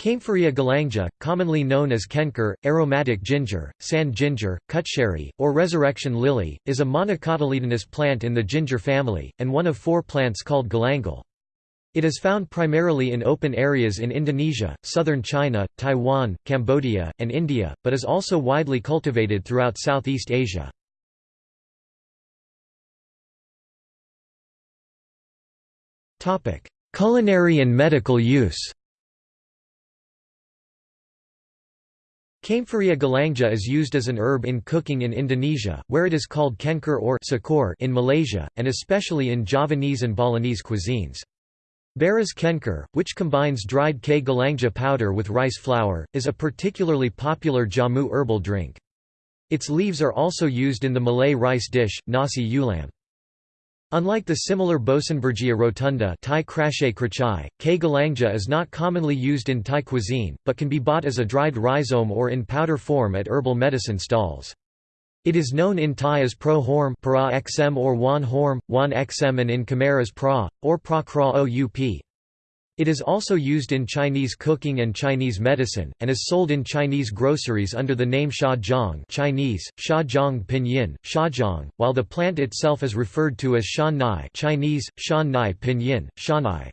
Kaempferia galanga, commonly known as kencur, aromatic ginger, sand ginger, cutcherry, or resurrection lily, is a monocotyledonous plant in the ginger family, and one of four plants called galangal. It is found primarily in open areas in Indonesia, southern China, Taiwan, Cambodia, and India, but is also widely cultivated throughout Southeast Asia. Culinary and medical use Kaempferia galanga is used as an herb in cooking in Indonesia, where it is called kencur or cekur in Malaysia, and especially in Javanese and Balinese cuisines. Beras kencur, which combines dried K. galanga powder with rice flour, is a particularly popular jamu herbal drink. Its leaves are also used in the Malay rice dish, nasi ulam. Unlike the similar Boesenbergia rotunda Thai krachai, K. galanga is not commonly used in Thai cuisine, but can be bought as a dried rhizome or in powder form at herbal medicine stalls. It is known in Thai as pro horm para xm or wan horm, wan xm and in Khmer as pra, or pra kra oup. It is also used in Chinese cooking and Chinese medicine, and is sold in Chinese groceries under the name sha jiang Chinese, sha jiang pinyin, shajiang, while the plant itself is referred to as shan nai Chinese, shan nai pinyin, shanai.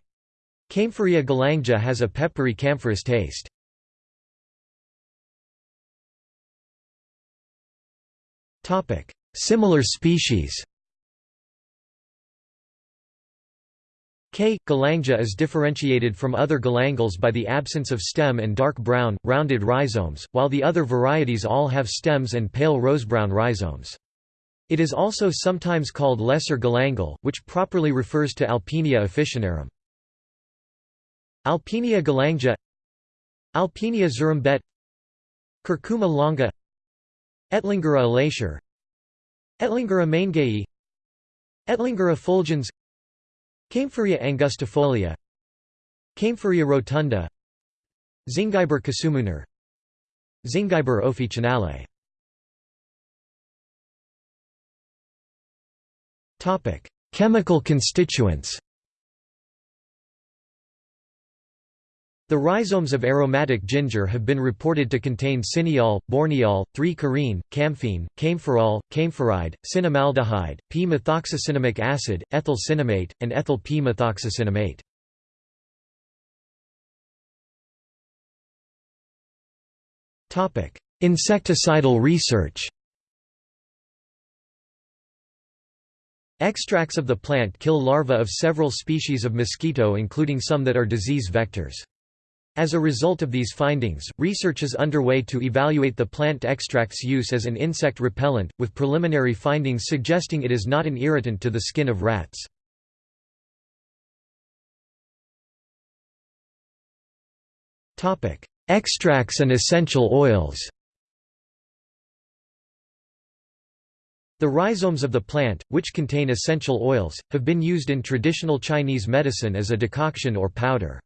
Kaempferia galanga has a peppery camphorous taste. Similar species K. galanga is differentiated from other galangals by the absence of stem and dark brown, rounded rhizomes, while the other varieties all have stems and pale rosebrown rhizomes. It is also sometimes called lesser galangal, which properly refers to Alpinia officinarum. Alpinia galanga Alpinia zurumbet Curcuma longa Etlingera elacer Etlingera maingayi Etlingera fulgens Kaempferia angustifolia Kaempferia rotunda Zingiber cassumunar Zingiber officinale Chemical constituents The rhizomes of aromatic ginger have been reported to contain cineol, borneol, 3-carene, camphene, kaempferol, kaempferide, cinnamaldehyde, p-methoxycinnamic acid, ethyl cinnamate, and ethyl p-methoxycinnamate. Insecticidal research Extracts of the plant kill larvae of several species of mosquito including some that are disease vectors. As a result of these findings, research is underway to evaluate the plant extract's use as an insect repellent, with preliminary findings suggesting it is not an irritant to the skin of rats. Extracts and essential oils The rhizomes of the plant, which contain essential oils, have been used in traditional Chinese medicine as a decoction or powder.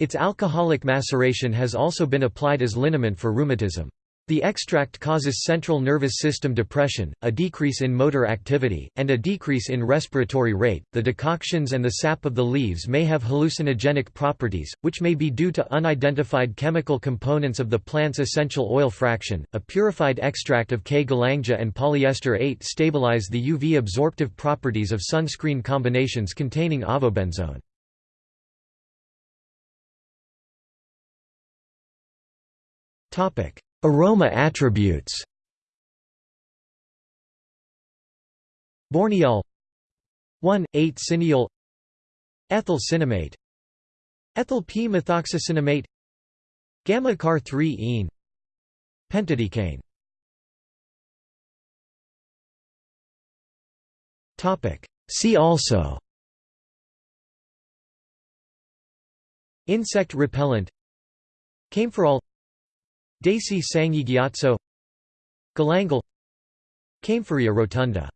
Its alcoholic maceration has also been applied as liniment for rheumatism. The extract causes central nervous system depression, a decrease in motor activity, and a decrease in respiratory rate. The decoctions and the sap of the leaves may have hallucinogenic properties, which may be due to unidentified chemical components of the plant's essential oil fraction. A purified extract of K. galanga and polyester 8 stabilize the UV absorptive properties of sunscreen combinations containing avobenzone. Aroma attributes. Borneol. 1,8 cineol. Ethyl cinnamate Ethyl p-methoxycinnamate Gamma-car 3-ene Pentadecane. See also. Insect repellent. Kaempferol Desi Sangigiatso Galangal Kaempferia rotunda